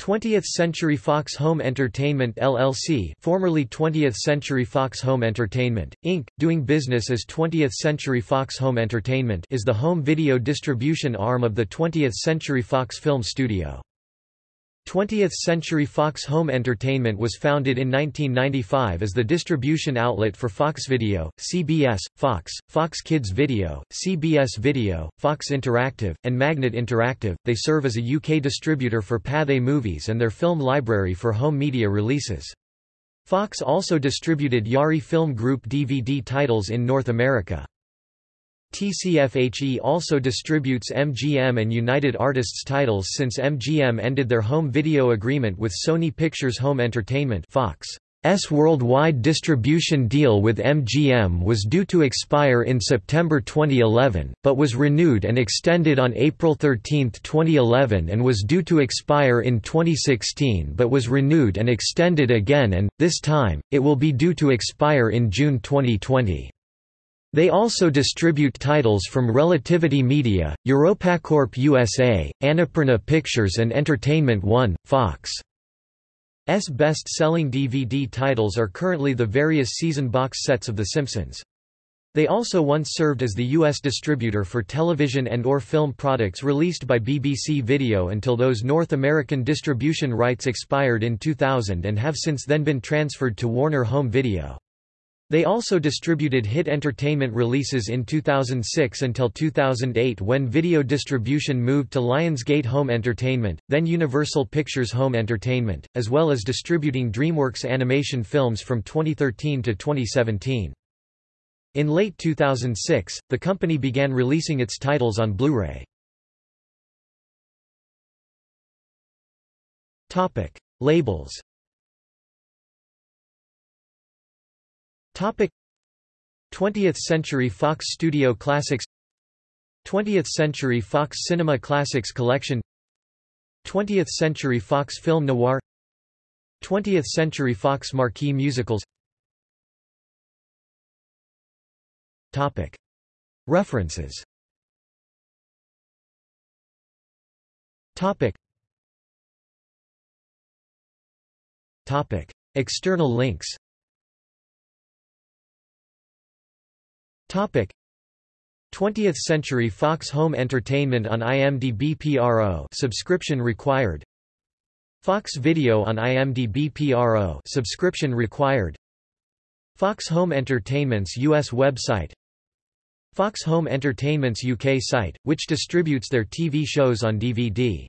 20th Century Fox Home Entertainment LLC formerly 20th Century Fox Home Entertainment, Inc., doing business as 20th Century Fox Home Entertainment is the home video distribution arm of the 20th Century Fox Film Studio. 20th Century Fox Home Entertainment was founded in 1995 as the distribution outlet for Fox Video, CBS, Fox, Fox Kids Video, CBS Video, Fox Interactive, and Magnet Interactive. They serve as a UK distributor for Pathé Movies and their film library for home media releases. Fox also distributed Yari Film Group DVD titles in North America. TCFHE also distributes MGM and United Artists titles since MGM ended their home video agreement with Sony Pictures Home Entertainment Fox's worldwide distribution deal with MGM was due to expire in September 2011, but was renewed and extended on April 13, 2011 and was due to expire in 2016 but was renewed and extended again and, this time, it will be due to expire in June 2020. They also distribute titles from Relativity Media, Europacorp USA, Annapurna Pictures and Entertainment One, Fox. S best-selling DVD titles are currently the various season box sets of The Simpsons. They also once served as the U.S. distributor for television and or film products released by BBC Video until those North American distribution rights expired in 2000 and have since then been transferred to Warner Home Video. They also distributed hit entertainment releases in 2006 until 2008 when video distribution moved to Lionsgate Home Entertainment, then Universal Pictures Home Entertainment, as well as distributing DreamWorks animation films from 2013 to 2017. In late 2006, the company began releasing its titles on Blu-ray. Labels 20th Century Fox Studio Classics. 20th Century Fox Cinema Classics Collection. 20th Century Fox Film Noir. 20th Century Fox Marquee Musicals. Topic. References. Topic. Topic. External links 20th Century Fox Home Entertainment on IMDb PRO subscription required. Fox Video on IMDb PRO subscription required. Fox Home Entertainment's US website. Fox Home Entertainment's UK site which distributes their TV shows on DVD